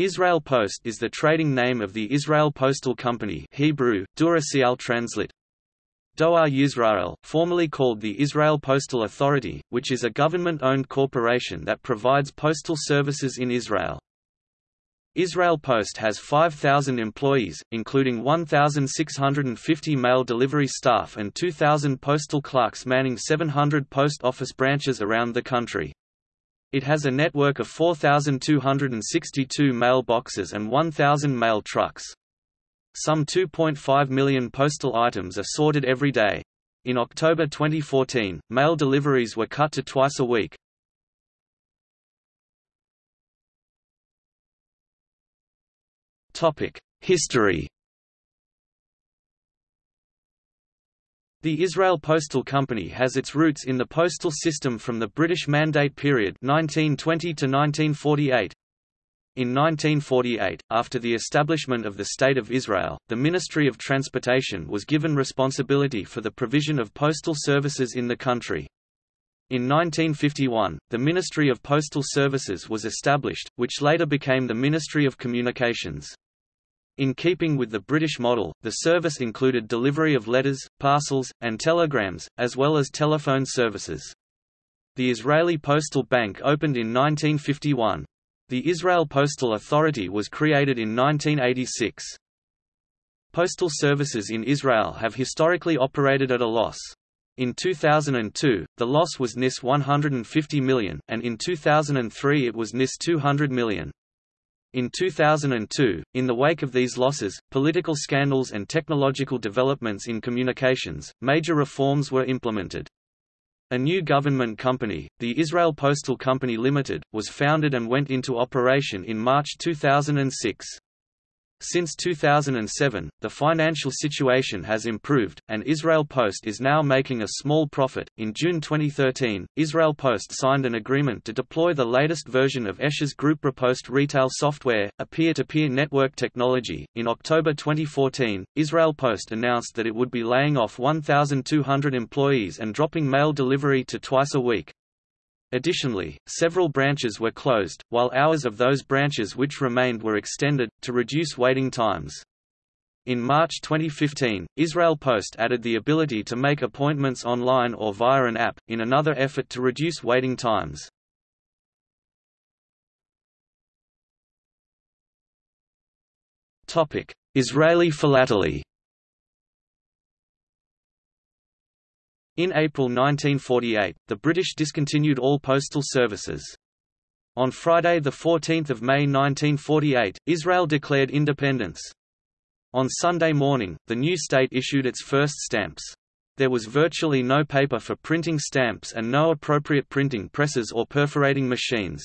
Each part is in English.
Israel Post is the trading name of the Israel Postal Company Hebrew, Durasial Translit. Doar Yisrael, formerly called the Israel Postal Authority, which is a government-owned corporation that provides postal services in Israel. Israel Post has 5,000 employees, including 1,650 mail delivery staff and 2,000 postal clerks manning 700 post office branches around the country. It has a network of 4,262 mailboxes and 1,000 mail trucks. Some 2.5 million postal items are sorted every day. In October 2014, mail deliveries were cut to twice a week. History The Israel Postal Company has its roots in the postal system from the British Mandate period 1920 to 1948. In 1948, after the establishment of the State of Israel, the Ministry of Transportation was given responsibility for the provision of postal services in the country. In 1951, the Ministry of Postal Services was established, which later became the Ministry of Communications. In keeping with the British model, the service included delivery of letters, parcels, and telegrams, as well as telephone services. The Israeli Postal Bank opened in 1951. The Israel Postal Authority was created in 1986. Postal services in Israel have historically operated at a loss. In 2002, the loss was NIS 150 million, and in 2003 it was NIS 200 million. In 2002, in the wake of these losses, political scandals and technological developments in communications, major reforms were implemented. A new government company, the Israel Postal Company Limited, was founded and went into operation in March 2006. Since 2007, the financial situation has improved, and Israel Post is now making a small profit. In June 2013, Israel Post signed an agreement to deploy the latest version of Escher's Group Riposte retail software, a peer-to-peer -peer network technology. In October 2014, Israel Post announced that it would be laying off 1,200 employees and dropping mail delivery to twice a week. Additionally, several branches were closed, while hours of those branches which remained were extended, to reduce waiting times. In March 2015, Israel Post added the ability to make appointments online or via an app, in another effort to reduce waiting times. Israeli philately In April 1948, the British discontinued all postal services. On Friday 14 May 1948, Israel declared independence. On Sunday morning, the new state issued its first stamps. There was virtually no paper for printing stamps and no appropriate printing presses or perforating machines.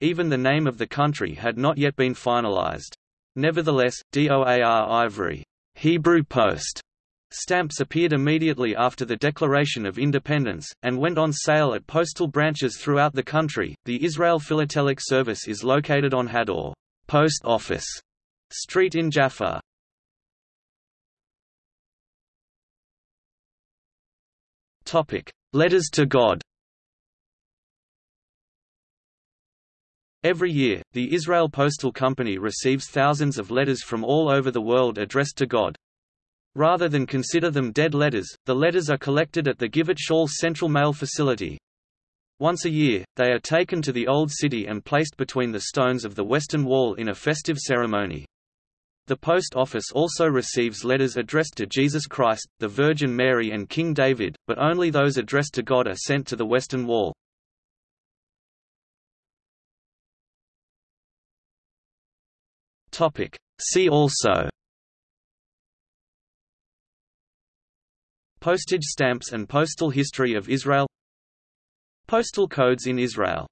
Even the name of the country had not yet been finalized. Nevertheless, DOAR Ivri Hebrew Post Stamps appeared immediately after the Declaration of Independence, and went on sale at postal branches throughout the country. The Israel Philatelic Service is located on Hador Post Office Street in Jaffa. Topic: Letters to God. Every year, the Israel Postal Company receives thousands of letters from all over the world addressed to God. Rather than consider them dead letters, the letters are collected at the Givat Shaul Central Mail Facility. Once a year, they are taken to the Old City and placed between the stones of the Western Wall in a festive ceremony. The post office also receives letters addressed to Jesus Christ, the Virgin Mary and King David, but only those addressed to God are sent to the Western Wall. See also Postage stamps and postal history of Israel. Postal codes in Israel